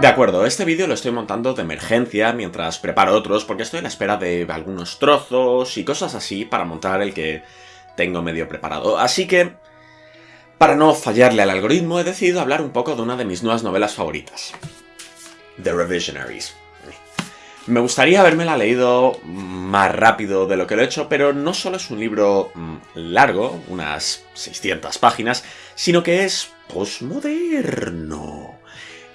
De acuerdo, este vídeo lo estoy montando de emergencia mientras preparo otros porque estoy en la espera de algunos trozos y cosas así para montar el que tengo medio preparado. Así que, para no fallarle al algoritmo, he decidido hablar un poco de una de mis nuevas novelas favoritas. The Revisionaries. Me gustaría habérmela leído más rápido de lo que lo he hecho, pero no solo es un libro mm, largo, unas 600 páginas, sino que es postmoderno.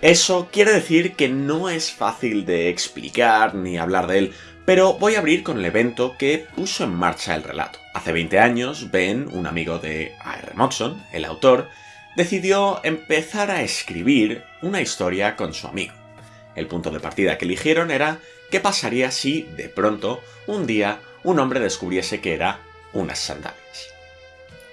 Eso quiere decir que no es fácil de explicar ni hablar de él, pero voy a abrir con el evento que puso en marcha el relato. Hace 20 años, Ben, un amigo de A.R. Moxon, el autor, decidió empezar a escribir una historia con su amigo. El punto de partida que eligieron era qué pasaría si, de pronto, un día, un hombre descubriese que era unas sandalias.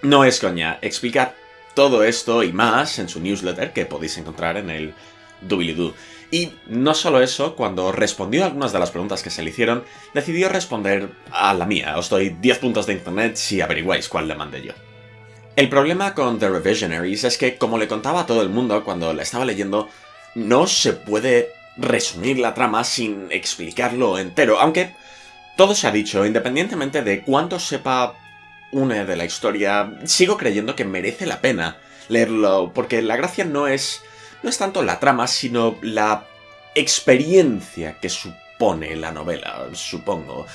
No es coña, explicar todo esto y más en su newsletter que podéis encontrar en el doobly-doo. Y no solo eso, cuando respondió a algunas de las preguntas que se le hicieron, decidió responder a la mía. Os doy 10 puntos de internet si averiguáis cuál le mandé yo. El problema con The Revisionaries es que, como le contaba a todo el mundo cuando la estaba leyendo, no se puede resumir la trama sin explicarlo entero, aunque todo se ha dicho, independientemente de cuánto sepa una de la historia, sigo creyendo que merece la pena leerlo, porque la gracia no es, no es tanto la trama, sino la experiencia que supone la novela, supongo.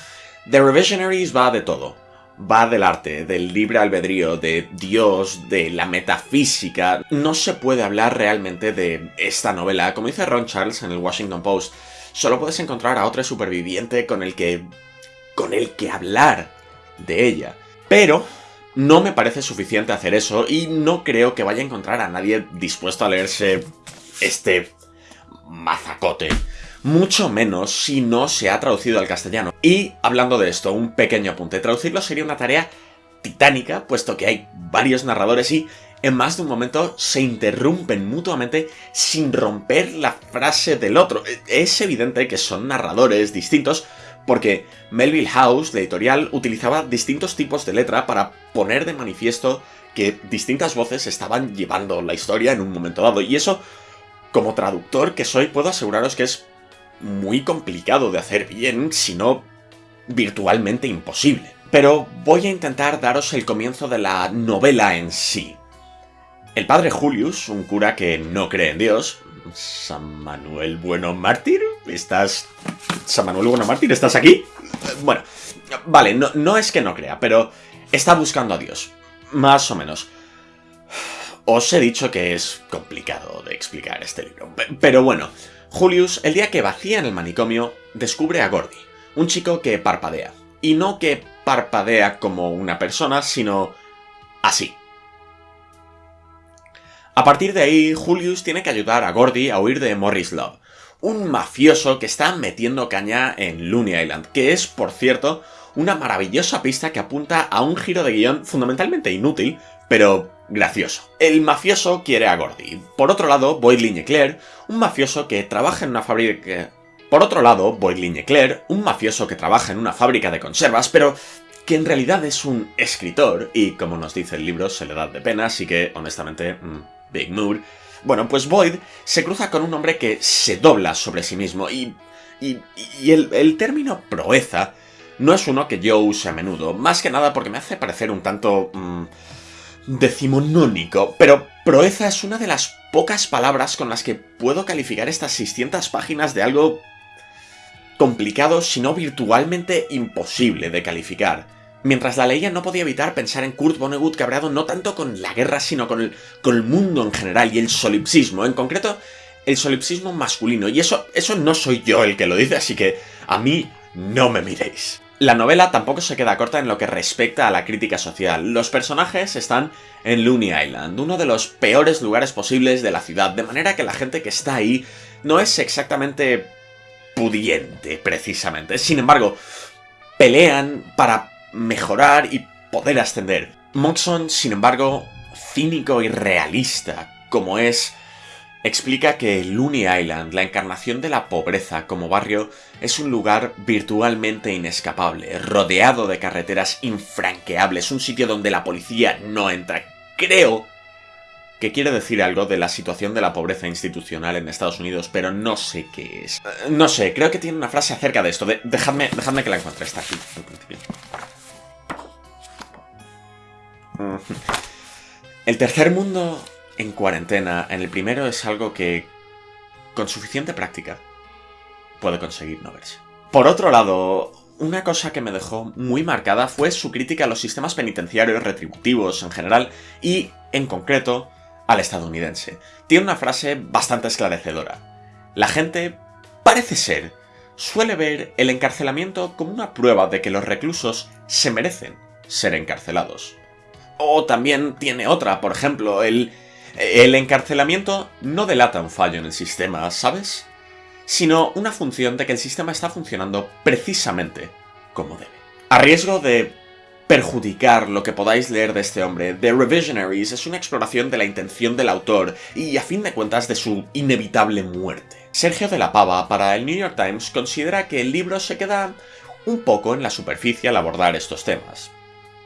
The Revisionaries va de todo va del arte, del libre albedrío, de Dios, de la metafísica. No se puede hablar realmente de esta novela. Como dice Ron Charles en el Washington Post, solo puedes encontrar a otro superviviente con el que... con el que hablar de ella. Pero no me parece suficiente hacer eso y no creo que vaya a encontrar a nadie dispuesto a leerse este mazacote mucho menos si no se ha traducido al castellano. Y hablando de esto, un pequeño apunte, traducirlo sería una tarea titánica, puesto que hay varios narradores y en más de un momento se interrumpen mutuamente sin romper la frase del otro. Es evidente que son narradores distintos porque Melville House, la editorial, utilizaba distintos tipos de letra para poner de manifiesto que distintas voces estaban llevando la historia en un momento dado. Y eso, como traductor que soy, puedo aseguraros que es muy complicado de hacer bien, si no virtualmente imposible. Pero voy a intentar daros el comienzo de la novela en sí. El padre Julius, un cura que no cree en Dios, San Manuel Bueno Mártir, ¿estás... San Manuel Bueno Mártir, ¿estás aquí? Bueno, vale, no, no es que no crea, pero está buscando a Dios. Más o menos. Os he dicho que es complicado de explicar este libro, pero bueno, Julius, el día que vacía en el manicomio, descubre a Gordy, un chico que parpadea. Y no que parpadea como una persona, sino así. A partir de ahí, Julius tiene que ayudar a Gordy a huir de Morris Love, un mafioso que está metiendo caña en Looney Island, que es, por cierto, una maravillosa pista que apunta a un giro de guion fundamentalmente inútil, pero gracioso. El mafioso quiere a Gordy. Por otro lado, Boyd Lignecler, un mafioso que trabaja en una fábrica... Por otro lado, Boyd un mafioso que trabaja en una fábrica de conservas, pero que en realidad es un escritor, y como nos dice el libro, se le da de pena, así que, honestamente, mm, Big Mood. Bueno, pues Boyd se cruza con un hombre que se dobla sobre sí mismo, y... y, el, término proeza no es uno que yo use a menudo, más que nada porque me hace parecer un tanto... Mm, decimonónico, pero proeza es una de las pocas palabras con las que puedo calificar estas 600 páginas de algo complicado, si no virtualmente imposible de calificar. Mientras la leía no podía evitar pensar en Kurt Vonnegut cabreado no tanto con la guerra, sino con el, con el mundo en general y el solipsismo, en concreto el solipsismo masculino. Y eso, eso no soy yo el que lo dice, así que a mí no me miréis. La novela tampoco se queda corta en lo que respecta a la crítica social. Los personajes están en Looney Island, uno de los peores lugares posibles de la ciudad, de manera que la gente que está ahí no es exactamente pudiente, precisamente. Sin embargo, pelean para mejorar y poder ascender. Moxon, sin embargo, cínico y realista, como es explica que Looney Island, la encarnación de la pobreza como barrio, es un lugar virtualmente inescapable, rodeado de carreteras infranqueables, un sitio donde la policía no entra. Creo que quiere decir algo de la situación de la pobreza institucional en Estados Unidos, pero no sé qué es. Eh, no sé, creo que tiene una frase acerca de esto. dejadme, dejadme que la encuentre. Está aquí, al principio. El tercer mundo en cuarentena, en el primero, es algo que, con suficiente práctica, puede conseguir no verse. Por otro lado, una cosa que me dejó muy marcada fue su crítica a los sistemas penitenciarios retributivos en general y, en concreto, al estadounidense. Tiene una frase bastante esclarecedora. La gente, parece ser, suele ver el encarcelamiento como una prueba de que los reclusos se merecen ser encarcelados. O también tiene otra, por ejemplo, el... El encarcelamiento no delata un fallo en el sistema, ¿sabes? Sino una función de que el sistema está funcionando precisamente como debe. A riesgo de perjudicar lo que podáis leer de este hombre. The Revisionaries es una exploración de la intención del autor y, a fin de cuentas, de su inevitable muerte. Sergio de la Pava, para el New York Times, considera que el libro se queda un poco en la superficie al abordar estos temas.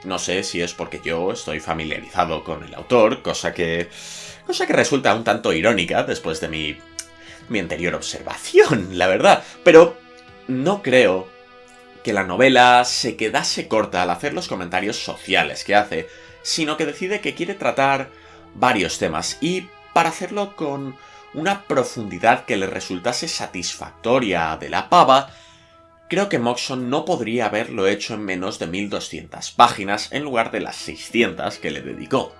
No sé si es porque yo estoy familiarizado con el autor, cosa que... cosa que resulta un tanto irónica después de mi... mi anterior observación, la verdad. Pero no creo que la novela se quedase corta al hacer los comentarios sociales que hace, sino que decide que quiere tratar varios temas y para hacerlo con una profundidad que le resultase satisfactoria de la pava, creo que Moxon no podría haberlo hecho en menos de 1200 páginas en lugar de las 600 que le dedicó.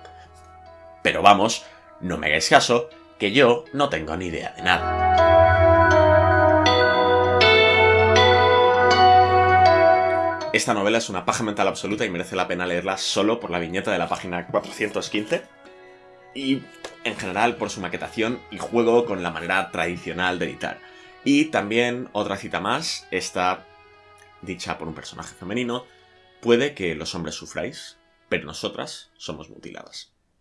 Pero vamos, no me hagáis caso, que yo no tengo ni idea de nada. Esta novela es una paja mental absoluta y merece la pena leerla solo por la viñeta de la página 415 y en general por su maquetación y juego con la manera tradicional de editar. Y también otra cita más, esta dicha por un personaje femenino, puede que los hombres sufráis, pero nosotras somos mutiladas.